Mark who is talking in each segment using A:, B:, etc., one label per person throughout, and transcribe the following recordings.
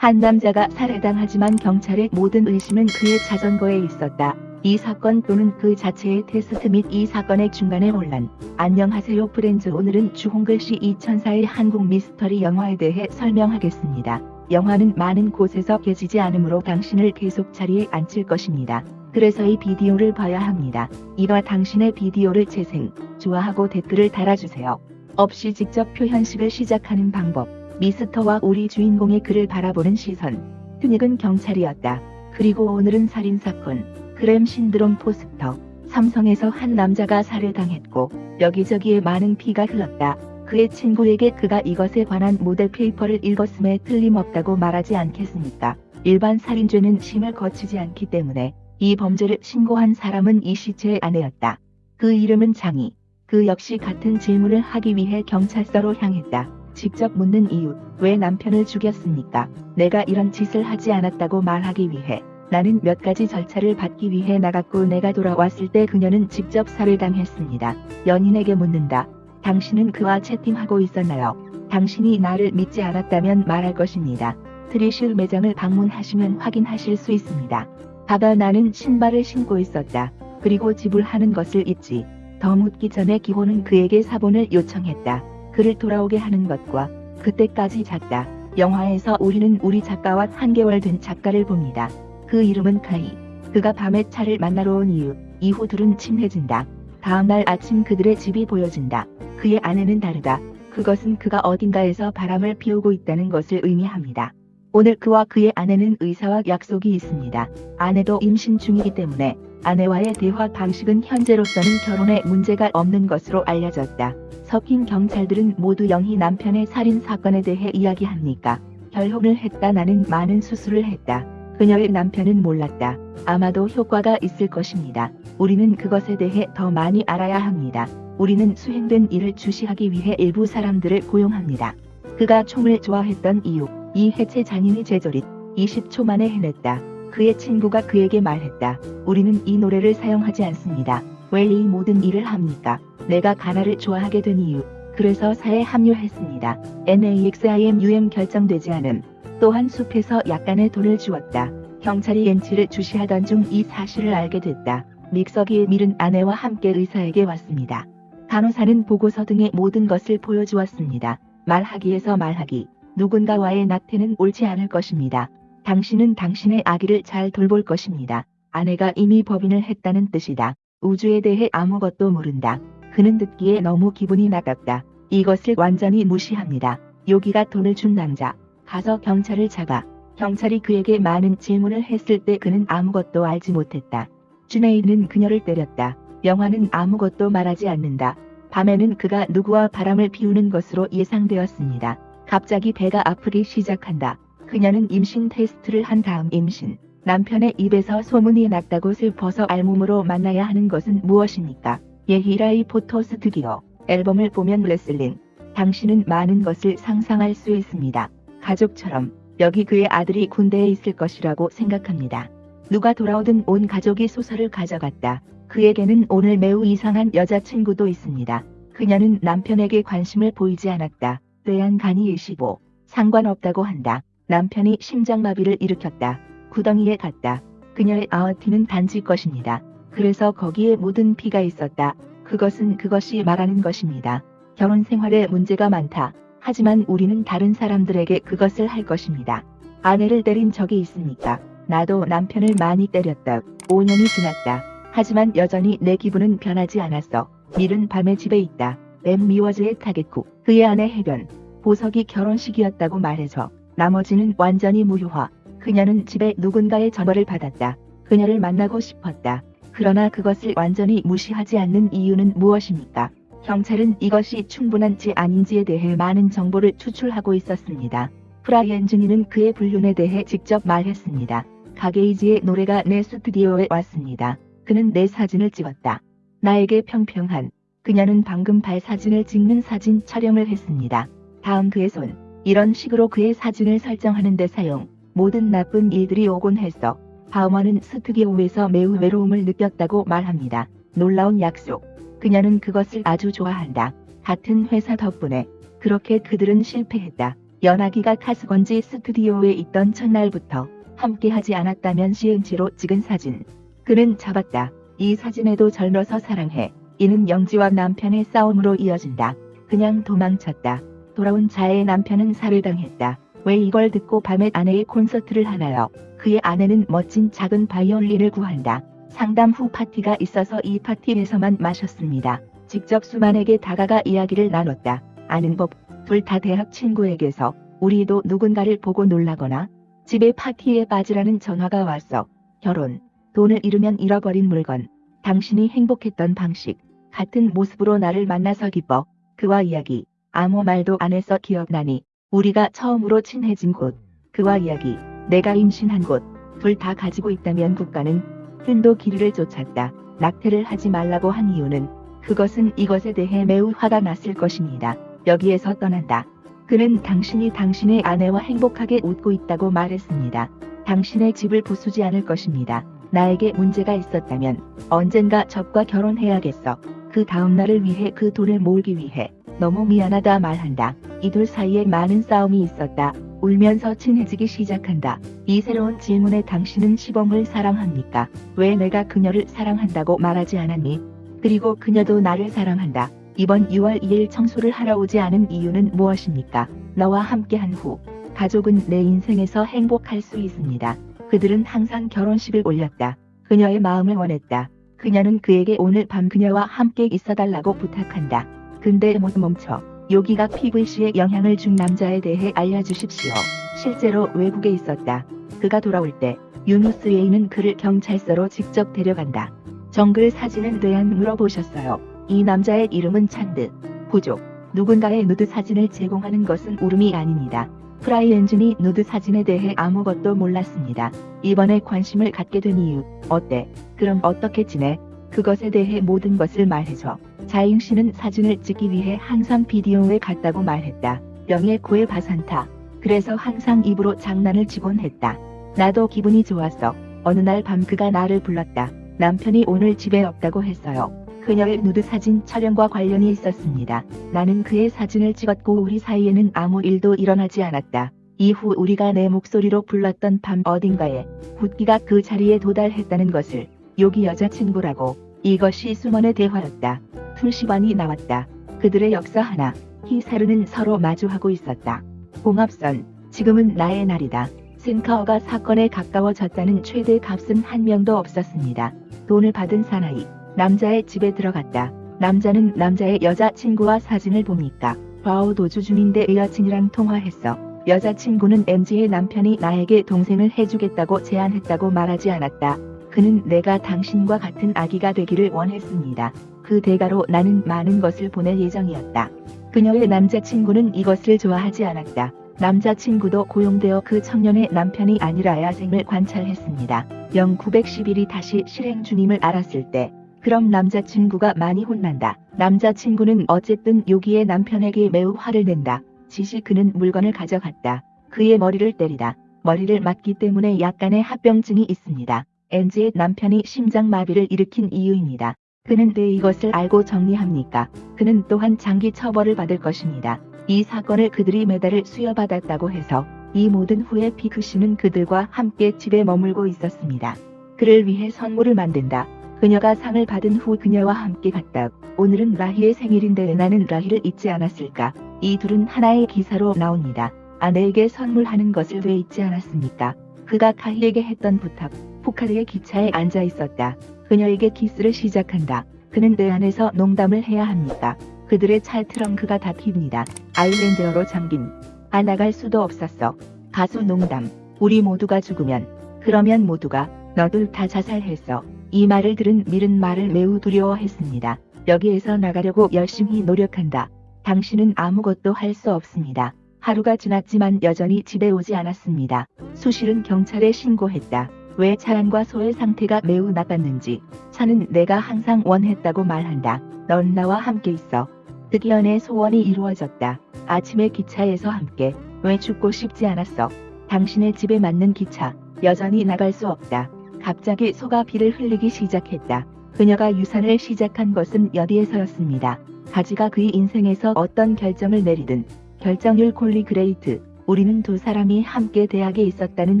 A: 한 남자가 살해당하지만 경찰의 모든 의심은 그의 자전거에 있었다. 이 사건 또는 그 자체의 테스트 및 이 사건의 중간의 혼란. 안녕하세요 프렌즈 오늘은 주홍글 씨 2004의 한국 미스터리 영화에 대해 설명하겠습니다. 영화는 많은 곳에서 깨지지 않으므로 당신을 계속 자리에 앉힐 것입니다. 그래서 이 비디오를 봐야 합니다. 이와 당신의 비디오를 재생, 좋아하고 댓글을 달아주세요. 없이 직접 표현식을 시작하는 방법. 미스터와 우리 주인공의 그를 바라보는 시선. 튜닉은 경찰이었다. 그리고 오늘은 살인사건. 그램 신드롬 포스터. 삼성에서 한 남자가 살해당했고 여기저기에 많은 피가 흘렀다. 그의 친구에게 그가 이것에 관한 모델 페이퍼를 읽었음에 틀림없다고 말하지 않겠습니까? 일반 살인죄는 심을 거치지 않기 때문에 이 범죄를 신고한 사람은 이 시체의 아내였다. 그 이름은 장희. 그 역시 같은 질문을 하기 위해 경찰서로 향했다. 직접 묻는 이유, 왜 남편을 죽였습니까? 내가 이런 짓을 하지 않았다고 말하기 위해 나는 몇 가지 절차를 받기 위해 나갔고 내가 돌아왔을 때 그녀는 직접 살해당했습니다. 연인에게 묻는다. 당신은 그와 채팅하고 있었나요? 당신이 나를 믿지 않았다면 말할 것입니다. 트리실 매장을 방문하시면 확인하실 수 있습니다. 봐봐 나는 신발을 신고 있었다. 그리고 지불하는 것을 잊지. 더 묻기 전에 기호는 그에게 사본을 요청했다. 그를 돌아오게 하는 것과 그때까지 작다. 영화에서 우리는 우리 작가와 한 개월 된 작가를 봅니다. 그 이름은 카이. 그가 밤에 차를 만나러 온 이유. 이후 둘은 친해진다. 다음날 아침 그들의 집이 보여진다. 그의 아내는 다르다. 그것은 그가 어딘가에서 바람을 피우고 있다는 것을 의미합니다. 오늘 그와 그의 아내는 의사와 약속이 있습니다. 아내도 임신 중이기 때문에 아내와의 대화 방식은 현재로서는 결혼에 문제가 없는 것으로 알려졌다. 섞인 경찰들은 모두 영희 남편의 살인 사건에 대해 이야기합니까? 결혼을 했다 나는 많은 수술을 했다. 그녀의 남편은 몰랐다. 아마도 효과가 있을 것입니다. 우리는 그것에 대해 더 많이 알아야 합니다. 우리는 수행된 일을 주시하기 위해 일부 사람들을 고용합니다. 그가 총을 좋아했던 이유, 이 해체 장인의 제조릿, 20초 만에 해냈다. 그의 친구가 그에게 말했다. 우리는 이 노래를 사용하지 않습니다. 왜 이 모든 일을 합니까? 내가 가나를 좋아하게 된 이유. 그래서 사에 합류했습니다. NAXIMUM 결정되지 않음. 또한 숲에서 약간의 돈을 주었다. 경찰이 엔치를 주시하던 중 이 사실을 알게 됐다. 믹서기에 밀은 아내와 함께 의사에게 왔습니다. 간호사는 보고서 등의 모든 것을 보여주었습니다. 말하기에서 말하기. 누군가와의 낙태는 옳지 않을 것입니다. 당신은 당신의 아기를 잘 돌볼 것입니다. 아내가 이미 법인을 했다는 뜻이다. 우주에 대해 아무것도 모른다. 그는 듣기에 너무 기분이 나갔다. 이것을 완전히 무시합니다. 요기가 돈을 준 남자. 가서 경찰을 잡아. 경찰이 그에게 많은 질문을 했을 때 그는 아무것도 알지 못했다. 주네이는 그녀를 때렸다. 영화는 아무것도 말하지 않는다. 밤에는 그가 누구와 바람을 피우는 것으로 예상되었습니다. 갑자기 배가 아프기 시작한다. 그녀는 임신 테스트를 한 다음 임신. 남편의 입에서 소문이 났다고 슬퍼서 알몸으로 만나야 하는 것은 무엇입니까? 예히라이 포토스 드디어 앨범을 보면 레슬링. 당신은 많은 것을 상상할 수 있습니다. 가족처럼 여기 그의 아들이 군대에 있을 것이라고 생각합니다. 누가 돌아오든 온 가족이 소설을 가져갔다. 그에게는 오늘 매우 이상한 여자친구도 있습니다. 그녀는 남편에게 관심을 보이지 않았다. 뇌한 간이 25. 상관없다고 한다. 남편이 심장마비를 일으켰다. 구덩이에 갔다. 그녀의 아어티는 단지 것입니다. 그래서 거기에 묻은 피가 있었다. 그것은 그것이 말하는 것입니다. 결혼 생활에 문제가 많다. 하지만 우리는 다른 사람들에게 그것을 할 것입니다. 아내를 때린 적이 있습니까? 나도 남편을 많이 때렸다. 5년이 지났다. 하지만 여전히 내 기분은 변하지 않았어. 밀은 밤에 집에 있다. 엠 미워즈의 타겟쿠. 그의 아내 해변. 보석이 결혼식이었다고 말해줘. 나머지는 완전히 무효화. 그녀는 집에 누군가의 전화를 받았다. 그녀를 만나고 싶었다. 그러나 그것을 완전히 무시하지 않는 이유는 무엇입니까? 경찰은 이것이 충분한지 아닌지에 대해 많은 정보를 추출하고 있었습니다. 프라이엔 주니는 그의 불륜에 대해 직접 말했습니다. 가게이지의 노래가 내 스튜디오에 왔습니다. 그는 내 사진을 찍었다. 나에게 평평한 그녀는 방금 발 사진을 찍는 사진 촬영을 했습니다. 다음 그의 손 이런 식으로 그의 사진을 설정하는 데 사용 모든 나쁜 일들이 오곤 했어. 바우먼은 스튜디오에서 매우 외로움을 느꼈다고 말합니다. 놀라운 약속. 그녀는 그것을 아주 좋아한다. 같은 회사 덕분에 그렇게 그들은 실패했다. 연하기가 카스건지 스튜디오에 있던 첫날부터 함께하지 않았다면 시은지로 찍은 사진. 그는 잡았다. 이 사진에도 절러서 사랑해. 이는 영지와 남편의 싸움으로 이어진다. 그냥 도망쳤다. 돌아온 자의 남편은 살해당했다. 왜 이걸 듣고 밤에 아내의 콘서트를 하나요? 그의 아내는 멋진 작은 바이올린을 구한다. 상담 후 파티가 있어서 이 파티에서만 마셨습니다. 직접 수만에게 다가가 이야기를 나눴다. 아는 법, 둘 다 대학 친구에게서 우리도 누군가를 보고 놀라거나 집에 파티에 빠지라는 전화가 왔어. 결혼, 돈을 잃으면 잃어버린 물건, 당신이 행복했던 방식, 같은 모습으로 나를 만나서 기뻐. 그와 이야기, 아무 말도 안 해서 기억나니 우리가 처음으로 친해진 곳, 그와 이야기, 내가 임신한 곳, 둘 다 가지고 있다면 국가는 흔도 길이를 쫓았다. 낙태를 하지 말라고 한 이유는 그것은 이것에 대해 매우 화가 났을 것입니다. 여기에서 떠난다. 그는 당신이 당신의 아내와 행복하게 웃고 있다고 말했습니다. 당신의 집을 부수지 않을 것입니다. 나에게 문제가 있었다면 언젠가 적과 결혼해야겠어. 그 다음 날을 위해 그 돈을 모으기 위해 너무 미안하다 말한다. 이 둘 사이에 많은 싸움이 있었다. 울면서 친해지기 시작한다. 이 새로운 질문에 당신은 시범을 사랑합니까? 왜 내가 그녀를 사랑한다고 말하지 않았니? 그리고 그녀도 나를 사랑한다. 이번 6월 2일 청소를 하러 오지 않은 이유는 무엇입니까? 너와 함께한 후 가족은 내 인생에서 행복할 수 있습니다. 그들은 항상 결혼식을 올렸다. 그녀의 마음을 원했다. 그녀는 그에게 오늘 밤 그녀와 함께 있어달라고 부탁한다. 근데 모두 멈춰. 요기가 PVC에 영향을 준 남자에 대해 알려주십시오. 실제로 외국에 있었다. 그가 돌아올 때 유누스웨이는 그를 경찰서로 직접 데려간다. 정글 사진은 대안 물어보셨어요. 이 남자의 이름은 찬드. 부족. 누군가의 누드 사진을 제공하는 것은 울음이 아닙니다. 프라이 엔진이 누드 사진에 대해 아무것도 몰랐습니다. 이번에 관심을 갖게 된 이유. 어때? 그럼 어떻게 지내? 그것에 대해 모든 것을 말해줘. 자잉 씨는 사진을 찍기 위해 항상 비디오에 갔다고 말했다. 명예 고의 바산타. 그래서 항상 입으로 장난을 치곤 했다. 나도 기분이 좋았어. 어느 날 밤 그가 나를 불렀다. 남편이 오늘 집에 없다고 했어요. 그녀의 누드 사진 촬영과 관련이 있었습니다. 나는 그의 사진을 찍었고 우리 사이에는 아무 일도 일어나지 않았다. 이후 우리가 내 목소리로 불렀던 밤 어딘가에 굿기가 그 자리에 도달했다는 것을 여기 여자친구라고 이것이 수먼의 대화였다. 풀시반이 나왔다. 그들의 역사 하나 히사르는 서로 마주하고 있었다. 봉합선 지금은 나의 날이다. 센카어가 사건에 가까워졌다는 최대 값은 한 명도 없었습니다. 돈을 받은 사나이 남자의 집에 들어갔다. 남자는 남자의 여자친구와 사진을 보니까 바오 도주 중인데 여친이랑 통화했어. 여자친구는 MG의 남편이 나에게 동생을 해주겠다고 제안했다고 말하지 않았다. 그는 내가 당신과 같은 아기가 되기를 원했습니다. 그 대가로 나는 많은 것을 보낼 예정이었다. 그녀의 남자친구는 이것을 좋아하지 않았다. 남자친구도 고용되어 그 청년의 남편이 아니라 야생을 관찰했습니다. 0911이 다시 실행 중임을 알았을 때 그럼 남자친구가 많이 혼난다. 남자친구는 어쨌든 요기의 남편에게 매우 화를 낸다. 지시 그는 물건을 가져갔다. 그의 머리를 때리다. 머리를 맞기 때문에 약간의 합병증이 있습니다. 엔지의 남편이 심장마비를 일으킨 이유입니다. 그는 왜 이것을 알고 정리합니까? 그는 또한 장기 처벌을 받을 것입니다. 이 사건을 그들이 메달을 수여받았다고 해서 이 모든 후에 피크 씨는 그들과 함께 집에 머물고 있었습니다. 그를 위해 선물을 만든다. 그녀가 상을 받은 후 그녀와 함께 갔다. 오늘은 라희의 생일인데 나는 라희를 잊지 않았을까? 이 둘은 하나의 기사로 나옵니다. 아내에게 선물하는 것을 왜 잊지 않았습니까? 그가 카희에게 했던 부탁. 포카르의 기차에 앉아 있었다. 그녀에게 키스를 시작한다. 그는 내 안에서 농담을 해야 합니까? 그들의 차 트렁크가 닫힙니다. 아일랜드어로 잠긴. 아 나갈 수도 없었어. 가수 농담. 우리 모두가 죽으면. 그러면 모두가 너들 다 자살했어. 이 말을 들은 밀은 말을 매우 두려워했습니다. 여기에서 나가려고 열심히 노력한다. 당신은 아무것도 할 수 없습니다. 하루가 지났지만 여전히 집에 오지 않았습니다. 수실은 경찰에 신고했다. 왜 차량과 소의 상태가 매우 나빴는지 차는 내가 항상 원했다고 말한다. 넌 나와 함께 있어. 득연의 소원이 이루어졌다. 아침에 기차에서 함께 왜 죽고 싶지 않았어. 당신의 집에 맞는 기차 여전히 나갈 수 없다. 갑자기 소가 피를 흘리기 시작했다. 그녀가 유산을 시작한 것은 여기에서였습니다. 가지가 그의 인생에서 어떤 결정을 내리든 결정률 콜리 그레이트 우리는 두 사람이 함께 대학에 있었다는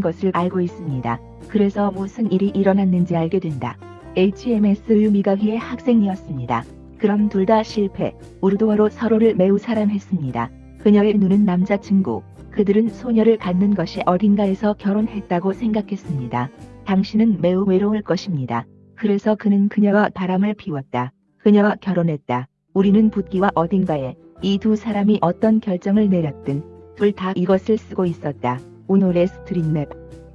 A: 것을 알고 있습니다. 그래서 무슨 일이 일어났는지 알게 된다. HMS 유미가희의 학생이었습니다. 그럼 둘 다 실패, 우르도어로 서로를 매우 사랑했습니다. 그녀의 눈은 남자친구, 그들은 소녀를 갖는 것이 어딘가에서 결혼했다고 생각했습니다. 당신은 매우 외로울 것입니다. 그래서 그는 그녀와 바람을 피웠다. 그녀와 결혼했다. 우리는 붓기와 어딘가에 이 두 사람이 어떤 결정을 내렸든 둘 다 이것을 쓰고 있었다. 오늘의 스트릿맵.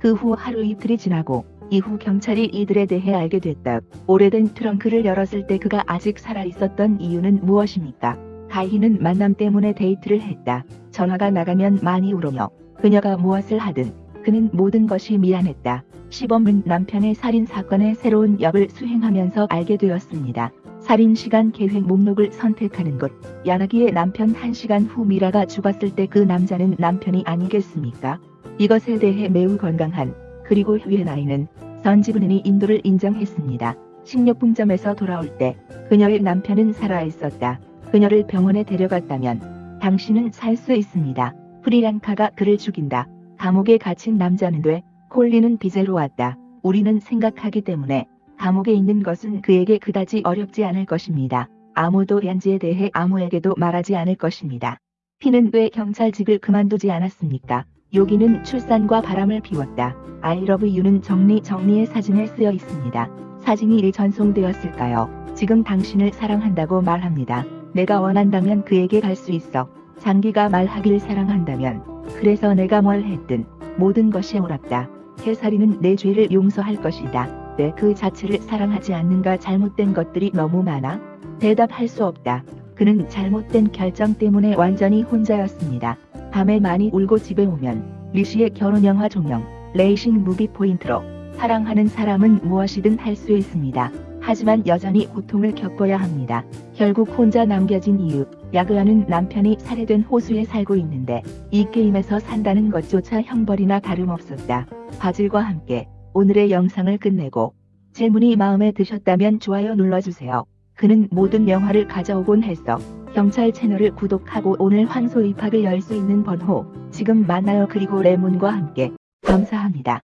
A: 그 후 하루 이틀이 지나고 이후 경찰이 이들에 대해 알게 됐다. 오래된 트렁크를 열었을 때 그가 아직 살아 있었던 이유는 무엇입니까? 가희는 만남 때문에 데이트를 했다. 전화가 나가면 많이 울으며 그녀가 무엇을 하든 그는 모든 것이 미안했다. 시범은 남편의 살인 사건의 새로운 역을 수행하면서 알게 되었습니다. 살인 시간 계획 목록을 선택하는 것. 야나기의 남편 1시간 후 미라가 죽었을 때 그 남자는 남편이 아니겠습니까? 이것에 대해 매우 건강한 그리고 후의 나이는 선지분인이 인도를 인정했습니다. 식료품점에서 돌아올 때 그녀의 남편은 살아 있었다. 그녀를 병원에 데려갔다면 당신은 살 수 있습니다. 프리랑카가 그를 죽인다. 감옥에 갇힌 남자는 돼 콜리는 비제로 왔다. 우리는 생각하기 때문에 감옥에 있는 것은 그에게 그다지 어렵지 않을 것입니다. 아무도 얀지에 대해 아무에게도 말하지 않을 것입니다. 피는 왜 경찰직을 그만두지 않았습니까? 여기는 출산과 바람을 피웠다. I love you는 정리 정리의 사진에 쓰여 있습니다. 사진이 일 전송되었을까요? 지금 당신을 사랑한다고 말합니다. 내가 원한다면 그에게 갈 수 있어. 장기가 말하길 사랑한다면 그래서 내가 뭘 했든 모든 것이 옳았다. 해살이는 내 죄를 용서할 것이다. 내 그 자체를 사랑하지 않는가 잘못된 것들이 너무 많아? 대답할 수 없다. 그는 잘못된 결정 때문에 완전히 혼자였습니다. 밤에 많이 울고 집에 오면 리시의 결혼 영화 조명, 레이싱 무비 포인트로 사랑하는 사람은 무엇이든 할 수 있습니다. 하지만 여전히 고통을 겪어야 합니다. 결국 혼자 남겨진 이유, 야그아는 남편이 살해된 호수에 살고 있는데 이 게임에서 산다는 것조차 형벌이나 다름없었다. 바질과 함께 오늘의 영상을 끝내고 질문이 마음에 드셨다면 좋아요 눌러주세요. 그는 모든 영화를 가져오곤 했어. 경찰 채널을 구독하고 오늘 환소 입학을 열 수 있는 번호 지금 만나요 그리고 레몬과 함께 감사합니다.